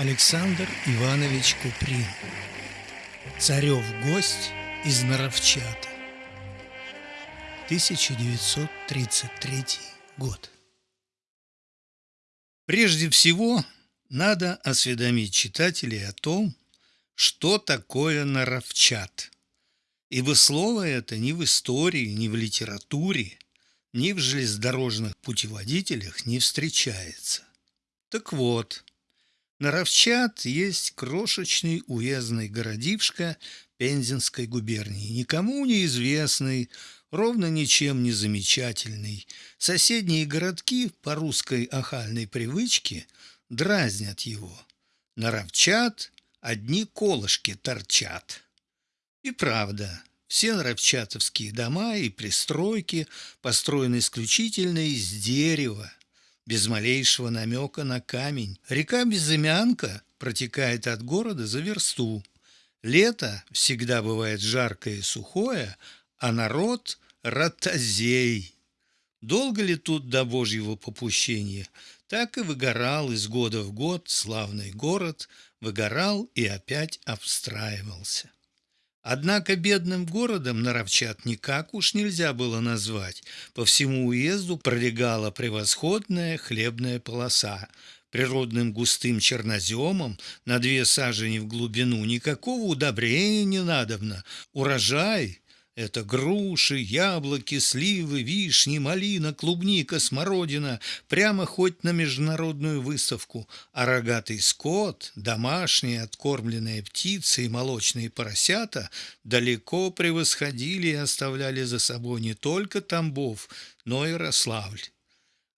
Александр Иванович Куприн Царев гость из Наровчата 1933 год Прежде всего, надо осведомить читателей о том, что такое Наровчат. Ибо слово это ни в истории, ни в литературе, ни в железнодорожных путеводителях не встречается. Так вот, Наровчат есть крошечный уездный городишко Пензенской губернии, никому неизвестный, ровно ничем не замечательный. Соседние городки по русской охальной привычке дразнят его. Наровчат одни колышки торчат. И правда, все наровчатовские дома и пристройки построены исключительно из дерева, без малейшего намека на камень. Река Безымянка протекает от города за версту. Лето всегда бывает жаркое и сухое, а народ – ротозей. Долго ли тут до Божьего попущения? Так и выгорал из года в год славный город, выгорал и опять обстраивался. Однако бедным городом Наровчат никак уж нельзя было назвать. По всему уезду пролегала превосходная хлебная полоса. Природным густым черноземом на две сажени в глубину никакого удобрения не надобно. Урожай это груши, яблоки, сливы, вишни, малина, клубника, смородина, прямо хоть на международную выставку. А рогатый скот, домашние откормленные птицы и молочные поросята далеко превосходили и оставляли за собой не только Тамбов, но и Рославль.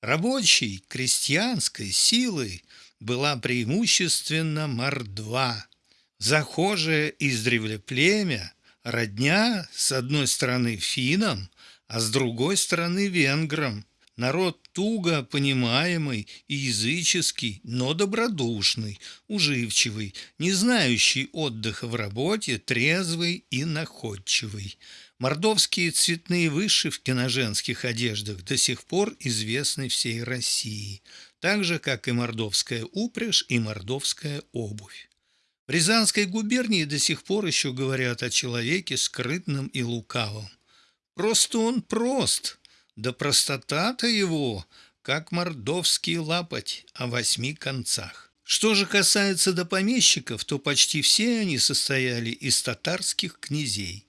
Рабочей, крестьянской силой была преимущественно мордва. Захожее издревле племя – Родня, с одной стороны, финам, а с другой стороны, венграм. Народ туго понимаемый и языческий, но добродушный, уживчивый, не знающий отдыха в работе, трезвый и находчивый. Мордовские цветные вышивки на женских одеждах до сих пор известны всей России, так же, как и мордовская упряжь и мордовская обувь. Рязанской губернии до сих пор еще говорят о человеке скрытном и лукавом. Просто он прост, да простота-то его, как мордовский лапоть о восьми концах. Что же касается до помещиков, то почти все они состояли из татарских князей.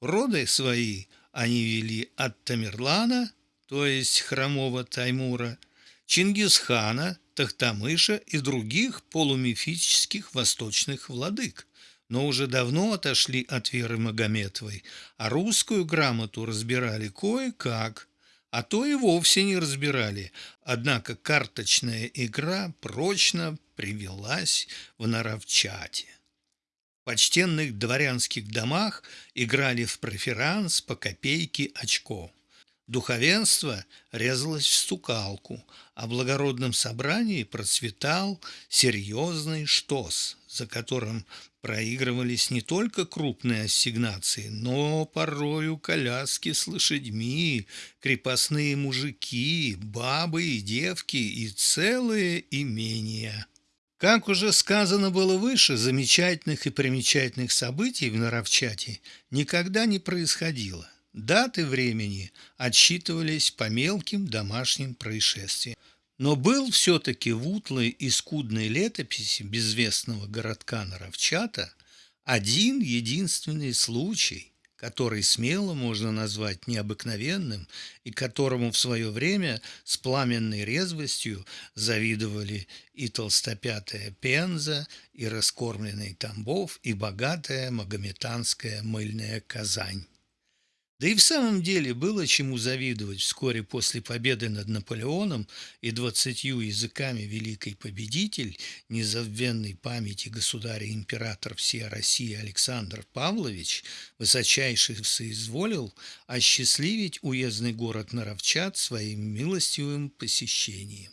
Роды свои они вели от Тамерлана, то есть хромого Таймура, Чингисхана, Тахтамыша и других полумифических восточных владык, но уже давно отошли от веры Магометовой, а русскую грамоту разбирали кое-как, а то и вовсе не разбирали, однако карточная игра прочно привелась в Наровчате. В почтенных дворянских домах играли в преферанс по копейке очков. Духовенство резалось в стукалку, а в благородном собрании процветал серьезный штос, за которым проигрывались не только крупные ассигнации, но порою коляски с лошадьми, крепостные мужики, бабы и девки и целые имения. Как уже сказано было выше, замечательных и примечательных событий в Наровчате никогда не происходило. Даты времени отсчитывались по мелким домашним происшествиям. Но был все-таки в утлой и скудной летописи безвестного городка Наровчата один единственный случай, который смело можно назвать необыкновенным и которому в свое время с пламенной резвостью завидовали и толстопятая Пенза, и раскормленный Тамбов, и богатая магометанская мыльная Казань. Да и в самом деле было чему завидовать вскоре после победы над Наполеоном и двадцатью языками великий победитель, незабвенной памяти государя-император всей России Александр Павлович, высочайший соизволил осчастливить уездный город Наровчат своим милостивым посещением.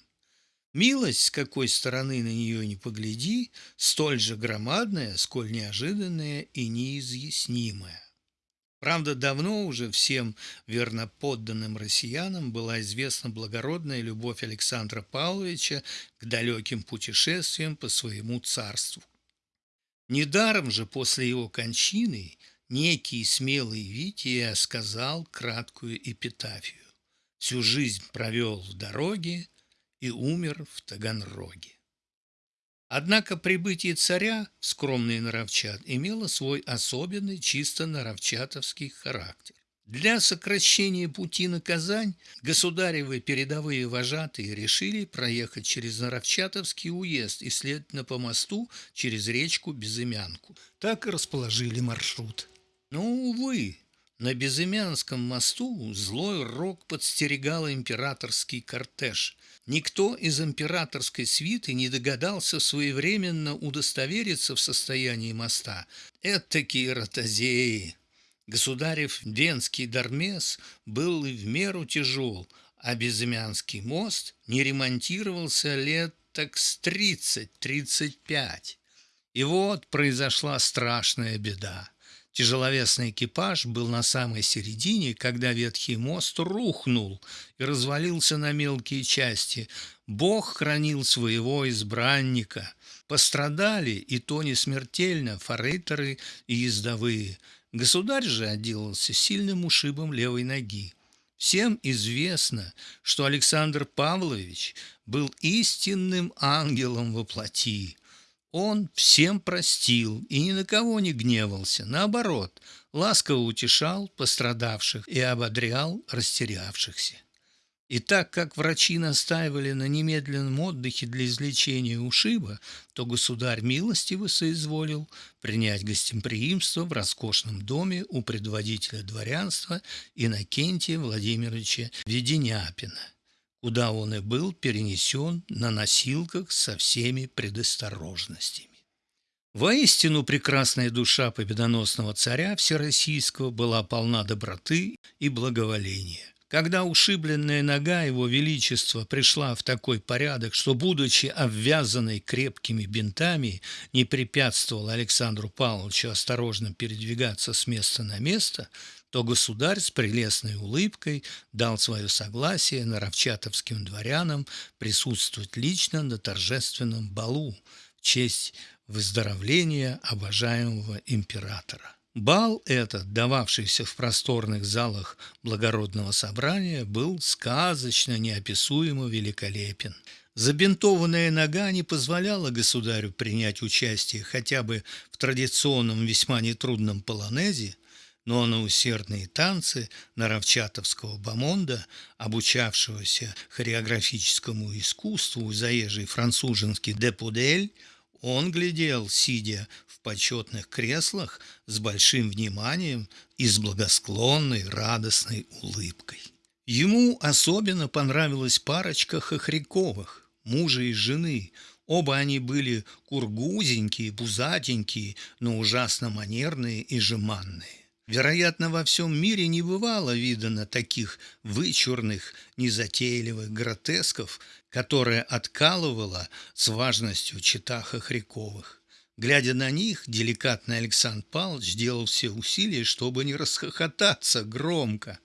Милость, с какой стороны на нее не погляди, столь же громадная, сколь неожиданная и неизъяснимая. Правда, давно уже всем верноподданным россиянам была известна благородная любовь Александра Павловича к далеким путешествиям по своему царству. Недаром же после его кончины некий смелый Вития сказал краткую эпитафию. Всю жизнь провел в дороге и умер в Таганроге. Однако прибытие царя в скромный Наровчат имело свой особенный чисто наровчатовский характер. Для сокращения пути на Казань государевы передовые вожатые решили проехать через Наровчатовский уезд и, следовательно, по мосту через речку Безымянку. Так и расположили маршрут. Но, увы, на Безымянском мосту злой рок подстерегал императорский кортеж. Никто из императорской свиты не догадался своевременно удостовериться в состоянии моста. Этакие ротозеи! Государев Венский Дармес был и в меру тяжел, а Безымянский мост не ремонтировался лет так с 30-35. И вот произошла страшная беда. Тяжеловесный экипаж был на самой середине, когда ветхий мост рухнул и развалился на мелкие части. Бог хранил своего избранника. Пострадали, и то не смертельно, форейтеры и ездовые. Государь же отделался сильным ушибом левой ноги. Всем известно, что Александр Павлович был истинным ангелом во плоти. Он всем простил и ни на кого не гневался, наоборот, ласково утешал пострадавших и ободрял растерявшихся. И так как врачи настаивали на немедленном отдыхе для излечения ушиба, то государь милостиво соизволил принять гостеприимство в роскошном доме у предводителя дворянства Иннокентия Владимировича Веденяпина – куда он и был перенесен на носилках со всеми предосторожностями. Воистину прекрасная душа победоносного царя Всероссийского была полна доброты и благоволения. Когда ушибленная нога его величества пришла в такой порядок, что, будучи обвязанной крепкими бинтами, не препятствовала Александру Павловичу осторожно передвигаться с места на место – то государь с прелестной улыбкой дал свое согласие наровчатовским дворянам присутствовать лично на торжественном балу в честь выздоровления обожаемого императора. Бал этот, дававшийся в просторных залах благородного собрания, был сказочно неописуемо великолепен. Забинтованная нога не позволяла государю принять участие хотя бы в традиционном весьма нетрудном полонезе, но на усердные танцы Наровчатовского бомонда, обучавшегося хореографическому искусству заезжий француженский депудель, он глядел, сидя в почетных креслах, с большим вниманием и с благосклонной радостной улыбкой. Ему особенно понравилась парочка Хохряковых, мужа и жены. Оба они были кургузенькие, пузатенькие, но ужасно манерные и жеманные. Вероятно, во всем мире не бывало видано таких вычурных, незатейливых гротесков, которые откалывала с важностью чита Хохряковых. Глядя на них, деликатный Александр Павлович делал все усилия, чтобы не расхохотаться громко.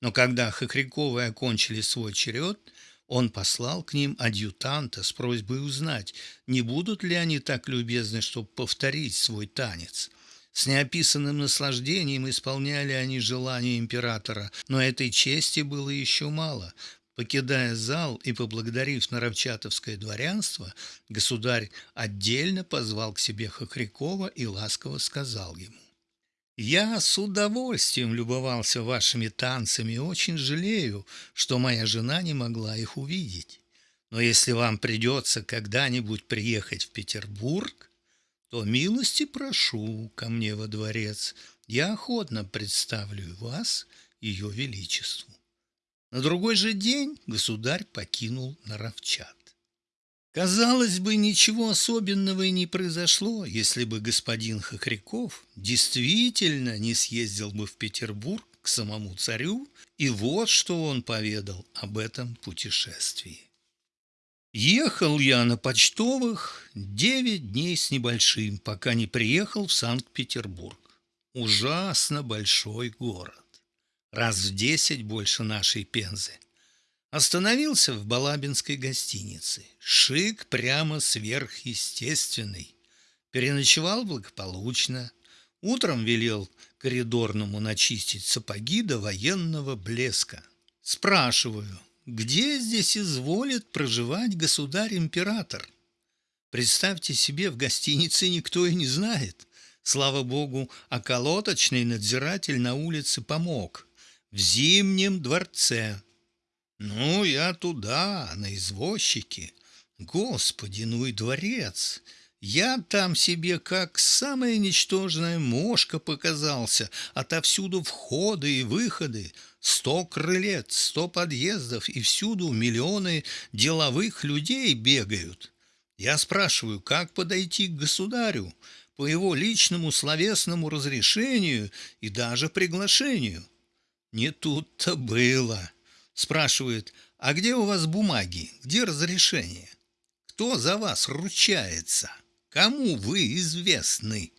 Но когда Хохряковы окончили свой черед, он послал к ним адъютанта с просьбой узнать, не будут ли они так любезны, чтобы повторить свой танец – с неописанным наслаждением исполняли они желания императора, но этой чести было еще мало. Покидая зал и поблагодарив Наровчатовское дворянство, государь отдельно позвал к себе Хохрякова и ласково сказал ему. «Я с удовольствием любовался вашими танцами и очень жалею, что моя жена не могла их увидеть. Но если вам придется когда-нибудь приехать в Петербург, то милости прошу ко мне во дворец, я охотно представлю вас ее величеству. На другой же день государь покинул Наровчат. Казалось бы, ничего особенного и не произошло, если бы господин Хохряков действительно не съездил бы в Петербург к самому царю, и вот что он поведал об этом путешествии. Ехал я на почтовых девять дней с небольшим, пока не приехал в Санкт-Петербург. ужасно большой город. Раз в десять больше нашей Пензы. Остановился в Балабинской гостинице. Шик прямо сверхъестественный. Переночевал благополучно. Утром велел коридорному начистить сапоги до военного блеска. Спрашиваю, где здесь изволит проживать государь-император? Представьте себе, в гостинице никто и не знает. Слава богу, околоточный надзиратель на улице помог. В Зимнем дворце. Ну, я туда, на извозчике. Господи, ну и дворец! Я там себе как самая ничтожная мошка показался, отовсюду входы и выходы, сто крылет, сто подъездов, и всюду миллионы деловых людей бегают. Я спрашиваю, как подойти к государю по его личному словесному разрешению и даже приглашению. Не тут-то было. Спрашивает, а где у вас бумаги, где разрешение? Кто за вас ручается? Кому вы известны?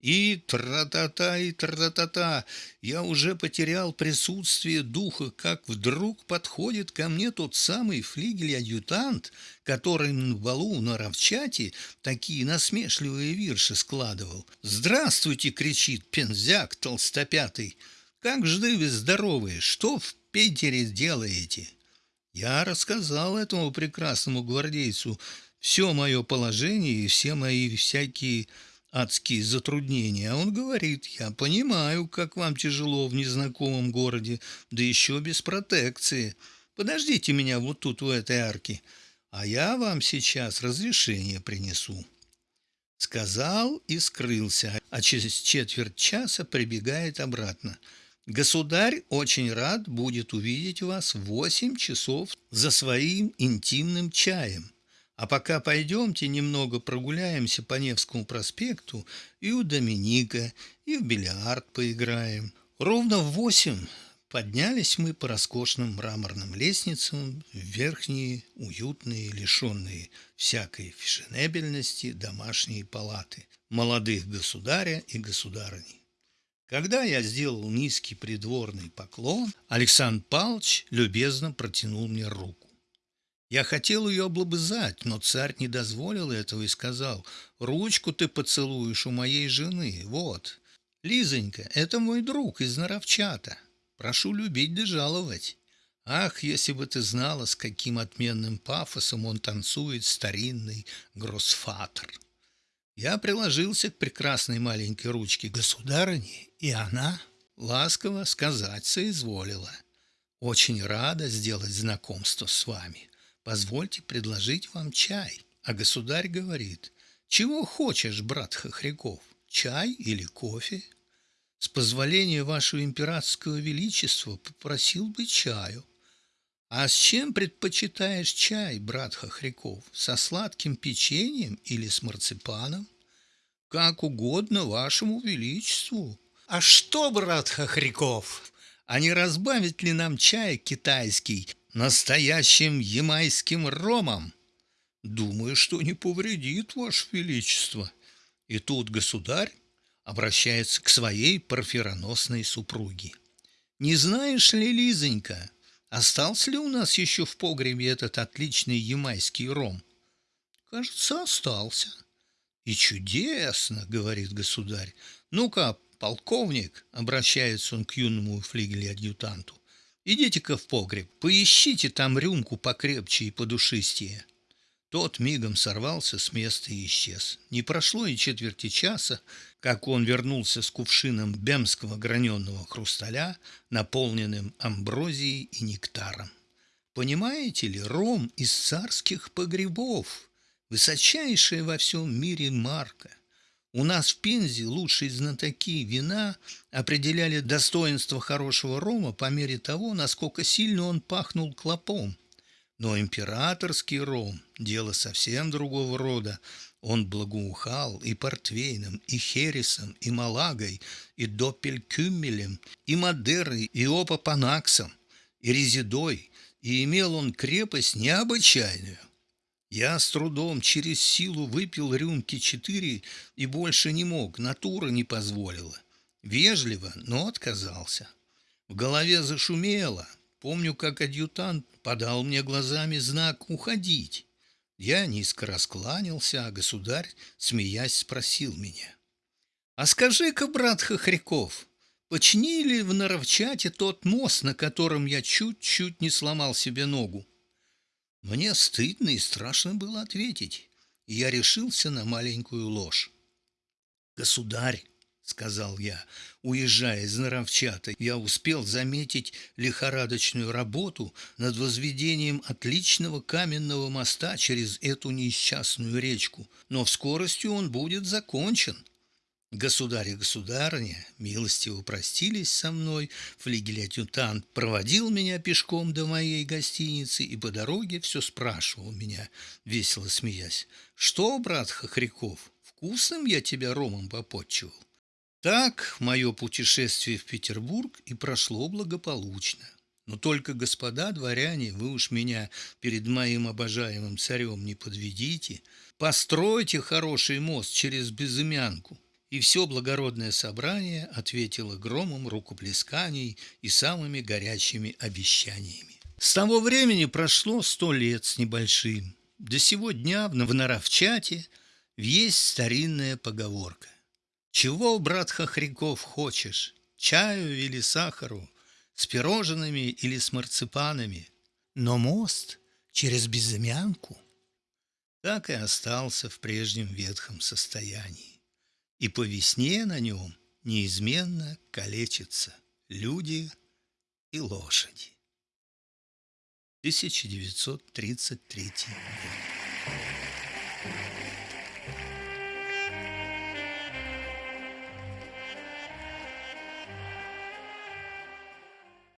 И тра-та-та, и тра-та-та. Я уже потерял присутствие духа, как вдруг подходит ко мне тот самый флигель-адъютант, который на балу на Равчате такие насмешливые вирши складывал. «Здравствуйте!» — кричит пензяк толстопятый. «Как жды вы здоровые? Что в Питере делаете?» Я рассказал этому прекрасному гвардейцу все мое положение и все мои всякие адские затруднения. А он говорит, я понимаю, как вам тяжело в незнакомом городе, да еще без протекции. Подождите меня вот тут, в этой арке, а я вам сейчас разрешение принесу. Сказал и скрылся, а через четверть часа прибегает обратно. Государь очень рад будет увидеть вас в восемь часов за своим интимным чаем. А пока пойдемте немного прогуляемся по Невскому проспекту и у Доминика, и в бильярд поиграем. Ровно в восемь поднялись мы по роскошным мраморным лестницам в верхние, уютные, лишенные всякой фешенебельности домашние палаты молодых государя и государыни. Когда я сделал низкий придворный поклон, Александр Павлович любезно протянул мне руку. Я хотел ее облобызать, но царь не дозволил этого и сказал, «Ручку ты поцелуешь у моей жены, вот. Лизонька, это мой друг из Наровчата. Прошу любить да жаловать». Ах, если бы ты знала, с каким отменным пафосом он танцует старинный гроссфатер. Я приложился к прекрасной маленькой ручке государыни, и она ласково сказать соизволила. Очень рада сделать знакомство с вами. Позвольте предложить вам чай. А государь говорит, чего хочешь, брат Хохряков, чай или кофе? С позволения вашего императорского величества попросил бы чаю. А с чем предпочитаешь чай, брат Хохряков? Со сладким печеньем или с марципаном? Как угодно вашему величеству. А что, брат Хохряков, а не разбавить ли нам чай китайский настоящим ямайским ромом. Думаю, что не повредит, Ваше Величество. И тут государь обращается к своей парфироносной супруге. Не знаешь ли, Лизонька, остался ли у нас еще в погребе этот отличный ямайский ром? Кажется, остался. И чудесно, говорит государь. Ну-ка, полковник, обращается он к юному флигеле-адъютанту, Идите-ка в погреб, поищите там рюмку покрепче и подушистее. Тот мигом сорвался с места и исчез. Не прошло и четверти часа, как он вернулся с кувшином бемского граненого хрусталя, наполненным амброзией и нектаром. Понимаете ли, ром из царских погребов, высочайшая во всем мире марка – у нас в Пензе лучшие знатоки вина определяли достоинство хорошего рома по мере того, насколько сильно он пахнул клопом. Но императорский ром – дело совсем другого рода. Он благоухал и портвейном, и хересом, и малагой, и доппелькюмелем, и мадерой, и опапанаксом, и резидой, и имел он крепость необычайную. Я с трудом через силу выпил рюмки четыре и больше не мог, натура не позволила. Вежливо, но отказался. В голове зашумело. Помню, как адъютант подал мне глазами знак «Уходить». Я низко раскланялся, а государь, смеясь, спросил меня. «А скажи-ка, брат Хохряков, починили в Наровчате тот мост, на котором я чуть-чуть не сломал себе ногу?» Мне стыдно и страшно было ответить, и я решился на маленькую ложь. «Государь, — сказал я, уезжая из Наровчата, я успел заметить лихорадочную работу над возведением отличного каменного моста через эту несчастную речку, но в скорости он будет закончен. Государь и государыня милостиво простились со мной, флигель-адъютант проводил меня пешком до моей гостиницы и по дороге все спрашивал меня, весело смеясь, «Что, брат Хохряков, вкусным я тебя ромом попотчевал?» Так мое путешествие в Петербург и прошло благополучно. Но только, господа дворяне, вы уж меня перед моим обожаемым царем не подведите. Постройте хороший мост через Безымянку. И все благородное собрание ответило громом рукоплесканий и самыми горячими обещаниями. С того времени прошло сто лет с небольшим. До сего дня в Наровчате есть старинная поговорка. Чего, брат Хохряков, хочешь? Чаю или сахару? С пирожными или с марципанами? Но мост через безымянку так и остался в прежнем ветхом состоянии. И по весне на нем неизменно калечатся люди и лошади. 1933 год.